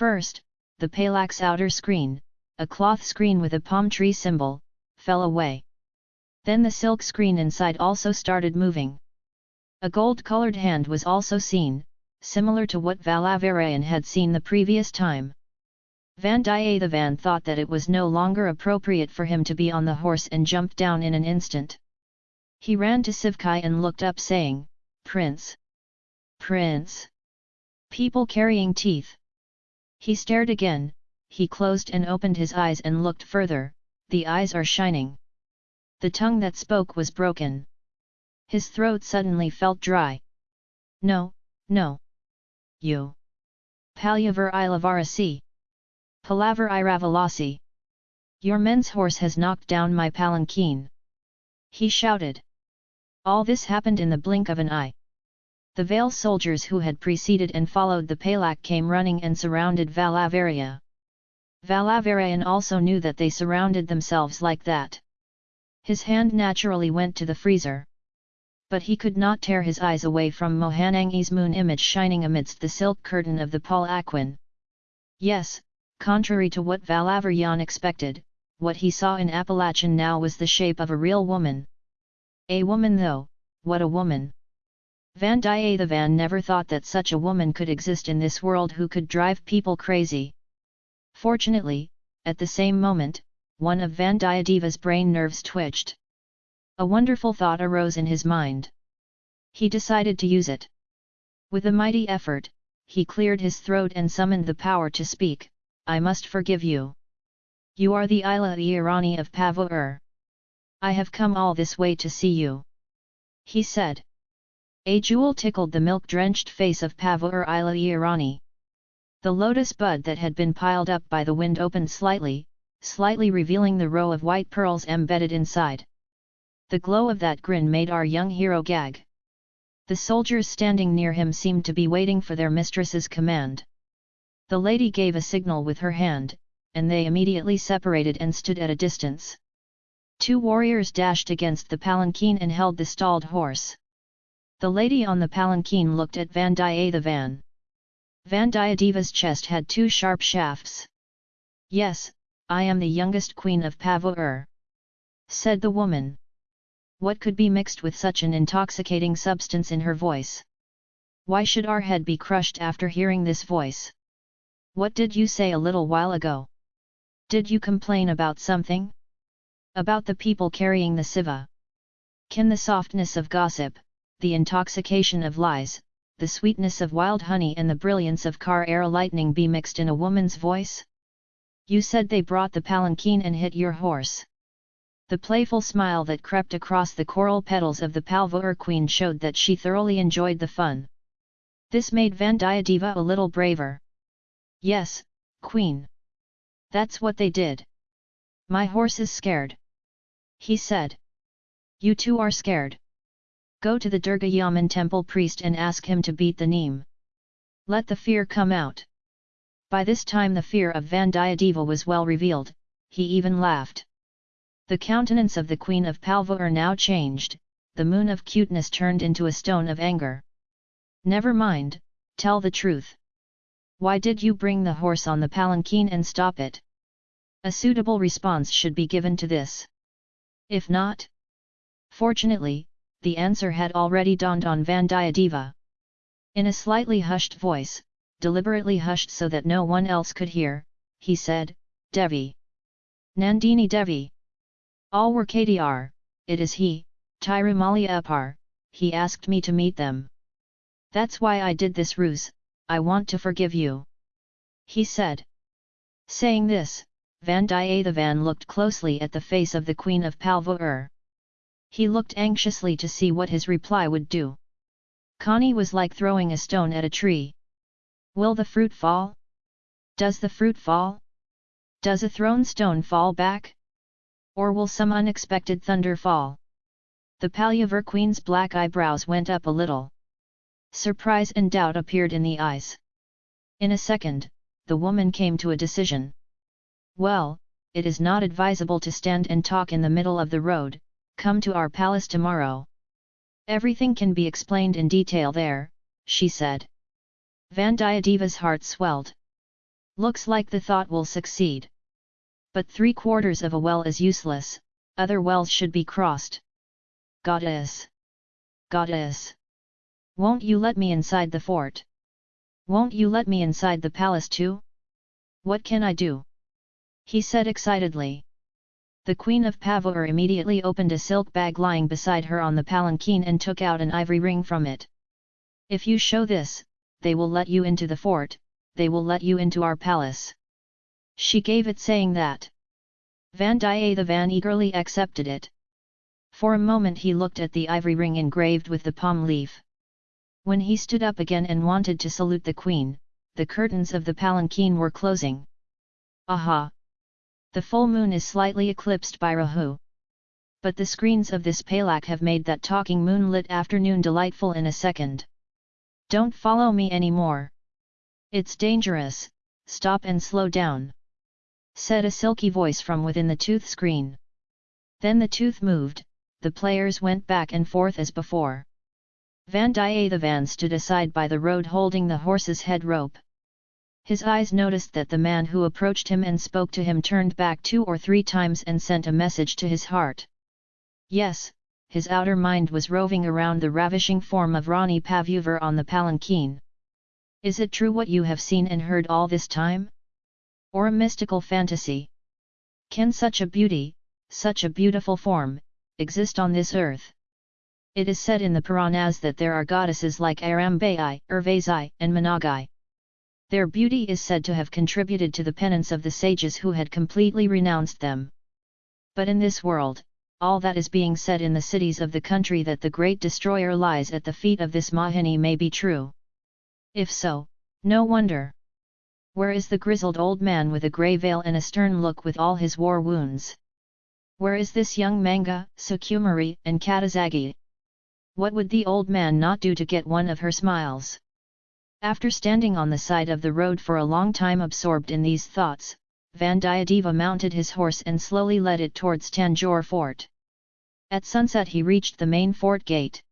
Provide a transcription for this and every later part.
First, the Palak's outer screen, a cloth screen with a palm tree symbol, fell away. Then the silk screen inside also started moving. A gold-colored hand was also seen, similar to what Valavarayan had seen the previous time. Vandiyathevan thought that it was no longer appropriate for him to be on the horse and jumped down in an instant. He ran to Sivkai and looked up saying, Prince! Prince! People carrying teeth! He stared again, he closed and opened his eyes and looked further, the eyes are shining. The tongue that spoke was broken. His throat suddenly felt dry. No, no. You. Palyavar Ilavarasi. Palaver Iravalasi. Your men's horse has knocked down my palanquin. He shouted. All this happened in the blink of an eye. The Vale soldiers who had preceded and followed the Palak came running and surrounded Valavaria. Valavarayan also knew that they surrounded themselves like that. His hand naturally went to the freezer. But he could not tear his eyes away from Mohanangi's moon image shining amidst the silk curtain of the palanquin. Yes, Contrary to what Valavarayan expected, what he saw in Appalachian now was the shape of a real woman. A woman though, what a woman! Vandiyathevan never thought that such a woman could exist in this world who could drive people crazy. Fortunately, at the same moment, one of Vandiyadeva's brain nerves twitched. A wonderful thought arose in his mind. He decided to use it. With a mighty effort, he cleared his throat and summoned the power to speak, I must forgive you. You are the Ila Irani of Pavur. I have come all this way to see you. He said. A jewel tickled the milk-drenched face of Pavur Ila Irani. The lotus bud that had been piled up by the wind opened slightly, slightly revealing the row of white pearls embedded inside. The glow of that grin made our young hero gag. The soldiers standing near him seemed to be waiting for their mistress's command. The lady gave a signal with her hand, and they immediately separated and stood at a distance. Two warriors dashed against the palanquin and held the stalled horse. The lady on the palanquin looked at Vandiyathevan. Vandiyadeva's chest had two sharp shafts. Yes, I am the youngest queen of Pavur. Said the woman. What could be mixed with such an intoxicating substance in her voice? Why should our head be crushed after hearing this voice? What did you say a little while ago? Did you complain about something? About the people carrying the siva? Can the softness of gossip, the intoxication of lies, the sweetness of wild honey and the brilliance of car air lightning be mixed in a woman's voice? You said they brought the palanquin and hit your horse. The playful smile that crept across the coral petals of the Palvur queen showed that she thoroughly enjoyed the fun. This made Vandiyadeva a little braver. Yes, Queen. That's what they did. My horse is scared. He said. You too are scared. Go to the Durga Yaman temple priest and ask him to beat the neem. Let the fear come out. By this time the fear of Vandiyadeva was well revealed, he even laughed. The countenance of the queen of Palvur now changed, the moon of cuteness turned into a stone of anger. Never mind, tell the truth. Why did you bring the horse on the palanquin and stop it? A suitable response should be given to this. If not? Fortunately, the answer had already dawned on Vandiyadeva. In a slightly hushed voice, deliberately hushed so that no one else could hear, he said, Devi. Nandini Devi. All were KDR, it is he, Tirumali Appar, he asked me to meet them. That's why I did this ruse, I want to forgive you. He said. Saying this, Vandiyathevan looked closely at the face of the Queen of Palvur. He looked anxiously to see what his reply would do. Connie was like throwing a stone at a tree. Will the fruit fall? Does the fruit fall? Does a thrown stone fall back? Or will some unexpected thunder fall? The Palyavur queen's black eyebrows went up a little. Surprise and doubt appeared in the eyes. In a second, the woman came to a decision. Well, it is not advisable to stand and talk in the middle of the road, come to our palace tomorrow. Everything can be explained in detail there, she said. Vandiyadeva's heart swelled. Looks like the thought will succeed. But three quarters of a well is useless, other wells should be crossed. Goddess! Goddess! Won't you let me inside the fort? Won't you let me inside the palace too? What can I do? He said excitedly. The queen of Pavur immediately opened a silk bag lying beside her on the palanquin and took out an ivory ring from it. If you show this, they will let you into the fort, they will let you into our palace. She gave it saying that. Vandiyathevan eagerly accepted it. For a moment he looked at the ivory ring engraved with the palm leaf. When he stood up again and wanted to salute the queen, the curtains of the palanquin were closing. Aha! The full moon is slightly eclipsed by Rahu. But the screens of this palak have made that talking moonlit afternoon delightful in a second. Don't follow me anymore. It's dangerous, stop and slow down. Said a silky voice from within the tooth screen. Then the tooth moved, the players went back and forth as before. Van Vandiyathevan stood aside by the road holding the horse's head rope. His eyes noticed that the man who approached him and spoke to him turned back two or three times and sent a message to his heart. Yes, his outer mind was roving around the ravishing form of Rani Pavuvar on the palanquin. Is it true what you have seen and heard all this time? Or a mystical fantasy? Can such a beauty, such a beautiful form, exist on this earth? It is said in the Puranas that there are goddesses like Arambai, Urvasi, and Managai. Their beauty is said to have contributed to the penance of the sages who had completely renounced them. But in this world, all that is being said in the cities of the country that the great destroyer lies at the feet of this Mahini may be true. If so, no wonder. Where is the grizzled old man with a grey veil and a stern look with all his war wounds? Where is this young Manga, Sukumari, and Katazagi? What would the old man not do to get one of her smiles? After standing on the side of the road for a long time absorbed in these thoughts, Vandiyadeva mounted his horse and slowly led it towards Tanjore fort. At sunset he reached the main fort gate.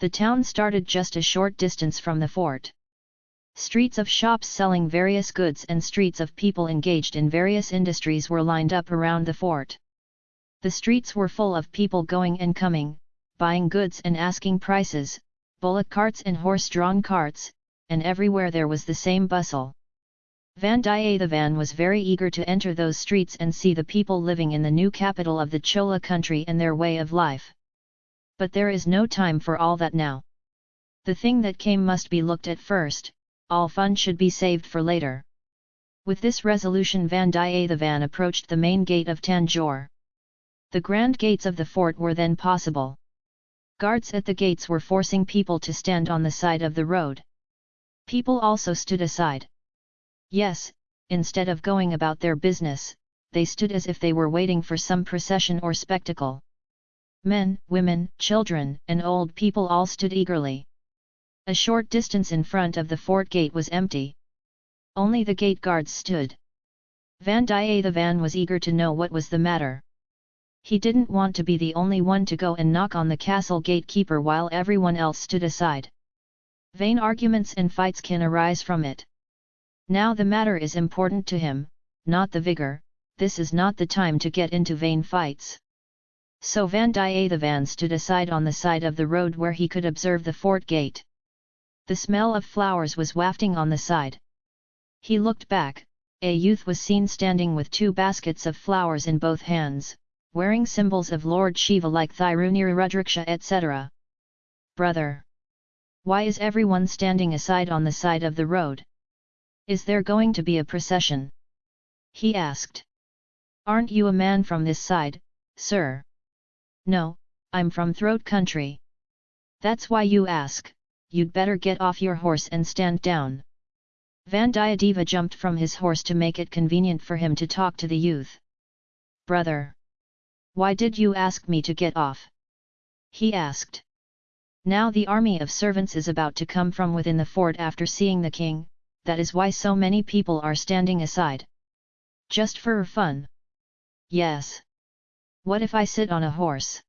The town started just a short distance from the fort. Streets of shops selling various goods and streets of people engaged in various industries were lined up around the fort. The streets were full of people going and coming, buying goods and asking prices, bullock carts and horse-drawn carts, and everywhere there was the same bustle. Vandiyathevan was very eager to enter those streets and see the people living in the new capital of the Chola country and their way of life. But there is no time for all that now. The thing that came must be looked at first, all fun should be saved for later. With this resolution Vandiyathevan approached the main gate of Tanjore. The grand gates of the fort were then possible. Guards at the gates were forcing people to stand on the side of the road. People also stood aside. Yes, instead of going about their business, they stood as if they were waiting for some procession or spectacle. Men, women, children, and old people all stood eagerly. A short distance in front of the fort gate was empty. Only the gate guards stood. Vandiyathevan was eager to know what was the matter. He didn't want to be the only one to go and knock on the castle gatekeeper while everyone else stood aside. Vain arguments and fights can arise from it. Now the matter is important to him, not the vigor, this is not the time to get into vain fights. So Vandiyathevan stood aside on the side of the road where he could observe the fort gate. The smell of flowers was wafting on the side. He looked back, a youth was seen standing with two baskets of flowers in both hands, wearing symbols of Lord Shiva like Thirunira Rudraksha etc. Brother! Why is everyone standing aside on the side of the road? Is there going to be a procession? He asked. Aren't you a man from this side, sir? No, I'm from throat country. That's why you ask, you'd better get off your horse and stand down. Vandiyadeva jumped from his horse to make it convenient for him to talk to the youth. Brother! Why did you ask me to get off? He asked. Now the army of servants is about to come from within the fort after seeing the king, that is why so many people are standing aside. Just for fun. Yes. What if I sit on a horse?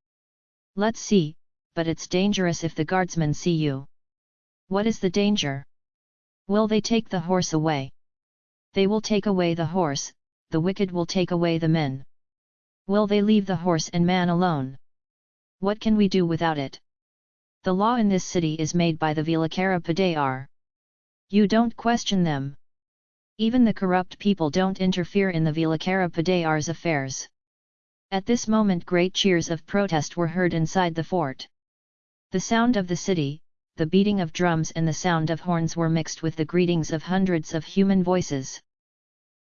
Let's see, but it's dangerous if the guardsmen see you. What is the danger? Will they take the horse away? They will take away the horse, the wicked will take away the men. Will they leave the horse and man alone? What can we do without it? The law in this city is made by the Vilakara Padayar. You don't question them. Even the corrupt people don't interfere in the Vilakara Padayar's affairs. At this moment great cheers of protest were heard inside the fort. The sound of the city, the beating of drums and the sound of horns were mixed with the greetings of hundreds of human voices.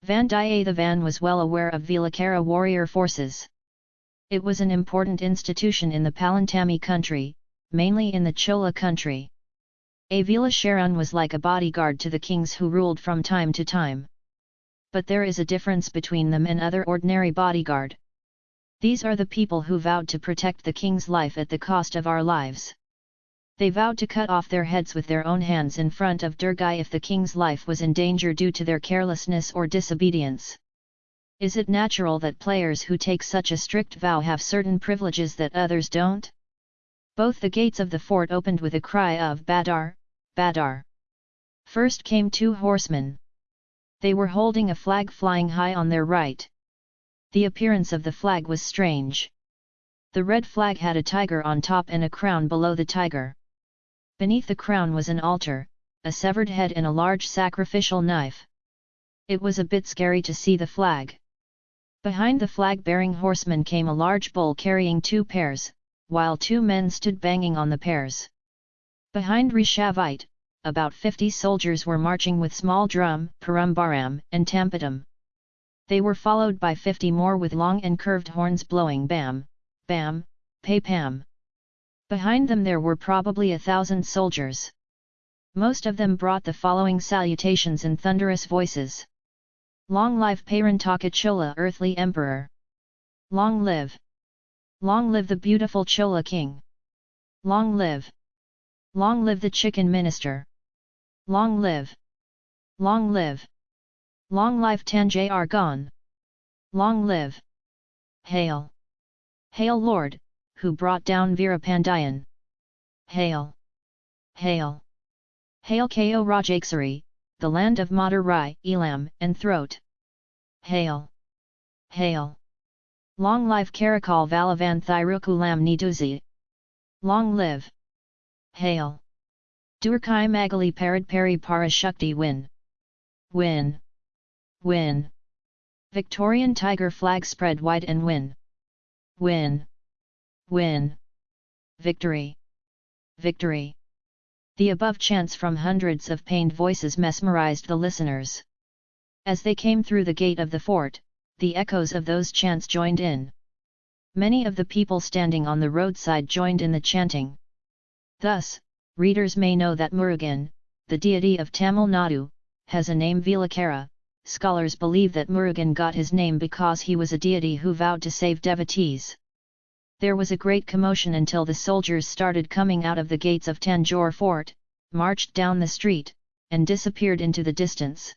Vandiyathevan was well aware of Vilakara warrior forces. It was an important institution in the Palantami country, mainly in the Chola country. Avila Sharan was like a bodyguard to the kings who ruled from time to time. But there is a difference between them and other ordinary bodyguard. These are the people who vowed to protect the king's life at the cost of our lives. They vowed to cut off their heads with their own hands in front of Durgai if the king's life was in danger due to their carelessness or disobedience. Is it natural that players who take such a strict vow have certain privileges that others don't? Both the gates of the fort opened with a cry of Badar, Badar. First came two horsemen. They were holding a flag flying high on their right. The appearance of the flag was strange. The red flag had a tiger on top and a crown below the tiger. Beneath the crown was an altar, a severed head and a large sacrificial knife. It was a bit scary to see the flag. Behind the flag-bearing horseman came a large bull carrying two pairs, while two men stood banging on the pairs. Behind Rishavite, about fifty soldiers were marching with small drum, parumbaram, and tampadam. They were followed by fifty more with long and curved horns blowing bam, bam, pay pam. Behind them there were probably a thousand soldiers. Most of them brought the following salutations in thunderous voices. Long live Parantaka Chola earthly emperor! Long live! Long live the beautiful Chola king! Long live! Long live the chicken minister! Long live! Long live! Long live Tanjay Argon! Long live! Hail! Hail Lord, who brought down Veerapandiyan! Hail! Hail! Hail Ko Rajakesari, the land of Madurai, Elam, and Throat! Hail! Hail! Long live Karakal Valavan Thirukulam Niduzi! Long live! Hail! Durkai Magali Parad Pari Parashukti win! Win! Win! Victorian Tiger flag spread wide and win! Win! Win! Victory! Victory! The above chants from hundreds of pained voices mesmerized the listeners. As they came through the gate of the fort, the echoes of those chants joined in. Many of the people standing on the roadside joined in the chanting. Thus, readers may know that Murugan, the deity of Tamil Nadu, has a name Vilakara. Scholars believe that Murugan got his name because he was a deity who vowed to save devotees. There was a great commotion until the soldiers started coming out of the gates of Tanjore fort, marched down the street, and disappeared into the distance.